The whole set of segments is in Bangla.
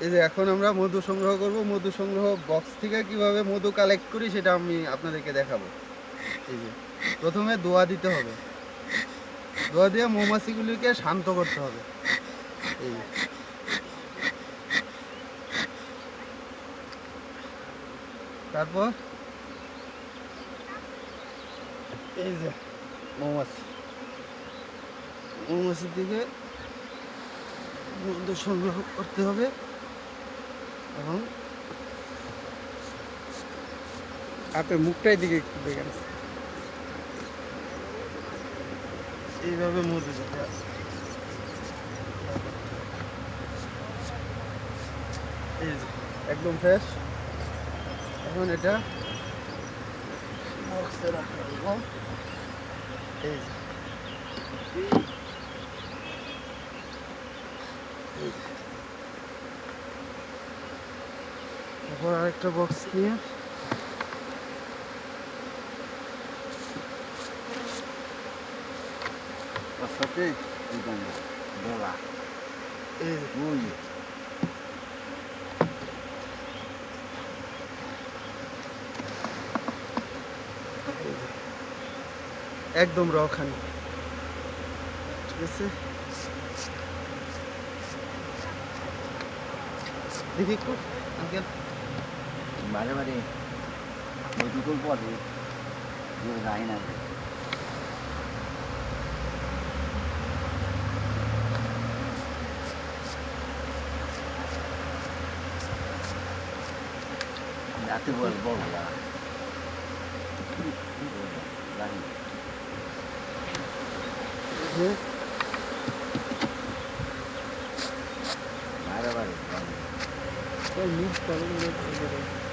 এই যে এখন আমরা মধু সংগ্রহ করব। মধু সংগ্রহ বক্স থেকে কীভাবে মধু কালেক্ট করি সেটা আমি আপনাদেরকে দেখাবো। এই যে, প্রথমে দোয়া দিতে হবে। দোয়া দিয়ে মৌমাছিগুলিকে শান্ত করতে হবে। এই। তারপর এই যে মৌমাছি। মৌমাছির দিকে মধু সংগ্রহ করতে হবে। আপনার মুখটাই দিকে একটু দেখেন এইভাবে মধু দিতে হবে এই যে, একদম ফ্রেশ এখন এটা বক্সে রাখা হইব। এই যে। তারপর আরেকটা বক্স নিয়ে। সাথে এই যে, ওই। একদম রখানি ঠিক আছে? দেখি একটু আঙ্কেল। বারে বারে ওই দুটোর পরে যায় না রাতে বল বল যে বারে বারে ওই মুখটা ওই মুখ একেবারে। এই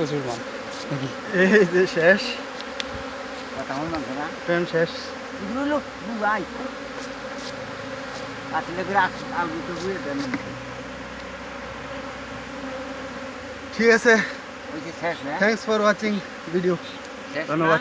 শেষ এগুলো এই যে শেষ। ট্রেন দেন। ঠিক আছে। শেষ থ্যাংকস ফর ওয়াচিং ভিডিও ধন্যবাদ।